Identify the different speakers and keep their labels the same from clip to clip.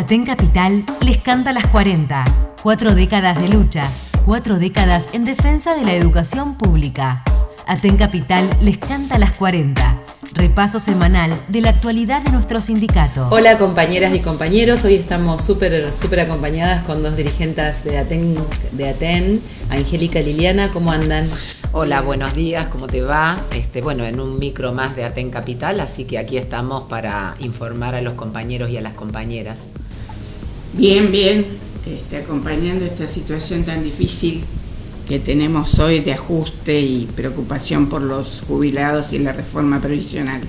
Speaker 1: Aten Capital les canta las 40. Cuatro décadas de lucha, cuatro décadas en defensa de la educación pública. Aten Capital les canta las 40. Repaso semanal de la actualidad de nuestro sindicato.
Speaker 2: Hola compañeras y compañeros, hoy estamos súper súper acompañadas con dos dirigentes de Aten, de Aten, Angélica y Liliana, ¿cómo andan?
Speaker 3: Hola, buenos días, ¿cómo te va? Este, bueno, en un micro más de Aten Capital, así que aquí estamos para informar a los compañeros y a las compañeras.
Speaker 4: Bien, bien, este, acompañando esta situación tan difícil que tenemos hoy de ajuste y preocupación por los jubilados y la reforma previsional.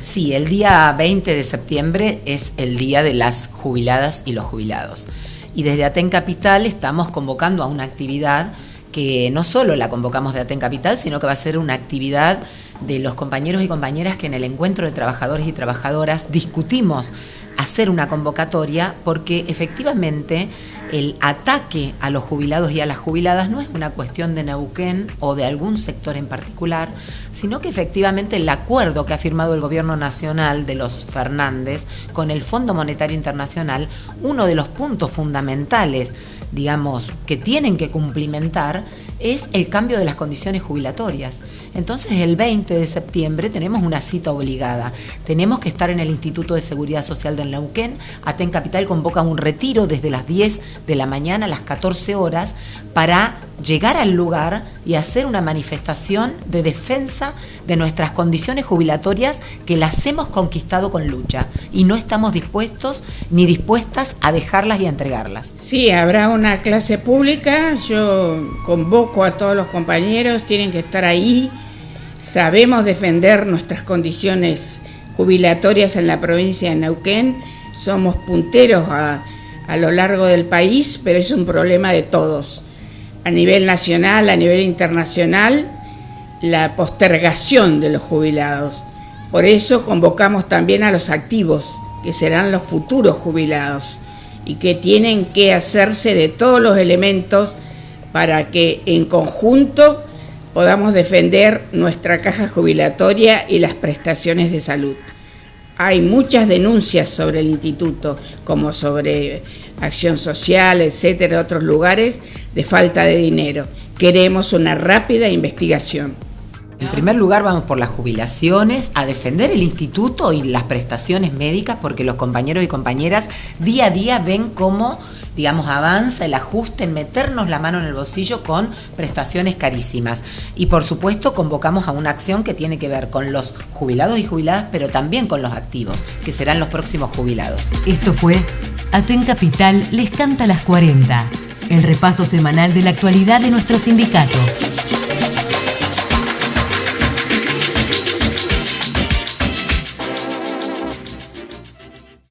Speaker 3: Sí, el día 20 de septiembre es el día de las jubiladas y los jubilados. Y desde Aten Capital estamos convocando a una actividad que no solo la convocamos de Aten Capital, sino que va a ser una actividad de los compañeros y compañeras que en el encuentro de trabajadores y trabajadoras discutimos hacer una convocatoria porque efectivamente el ataque a los jubilados y a las jubiladas no es una cuestión de Neuquén o de algún sector en particular, sino que efectivamente el acuerdo que ha firmado el gobierno nacional de los Fernández con el Fondo Monetario Internacional, uno de los puntos fundamentales, digamos, que tienen que cumplimentar es el cambio de las condiciones jubilatorias. Entonces el 20 de septiembre tenemos una cita obligada. Tenemos que estar en el Instituto de Seguridad Social del Neuquén. Aten Capital convoca un retiro desde las 10 de la mañana a las 14 horas para llegar al lugar y hacer una manifestación de defensa de nuestras condiciones jubilatorias que las hemos conquistado con lucha y no estamos dispuestos ni dispuestas a dejarlas y a entregarlas.
Speaker 4: Sí, habrá una clase pública, yo convoco a todos los compañeros, tienen que estar ahí Sabemos defender nuestras condiciones jubilatorias en la provincia de Neuquén, somos punteros a, lo largo del país, pero es un problema de todos. A nivel nacional, a nivel internacional, la postergación de los jubilados. Por eso convocamos también a los activos, que serán los futuros jubilados, y que tienen que hacerse de todos los elementos para que en conjunto podamos defender nuestra caja jubilatoria y las prestaciones de salud. Hay muchas denuncias sobre el instituto, como sobre acción social, etcétera, otros lugares, de falta de dinero. Queremos una rápida investigación.
Speaker 3: En primer lugar vamos por las jubilaciones, a defender el instituto y las prestaciones médicas, porque los compañeros y compañeras día a día ven cómo digamos, avanza el ajuste en meternos la mano en el bolsillo con prestaciones carísimas. Y por supuesto convocamos a una acción que tiene que ver con los jubilados y jubiladas, pero también con los activos, que serán los próximos jubilados.
Speaker 1: Esto fue Aten Capital les canta las 40, el repaso semanal de la actualidad de nuestro sindicato.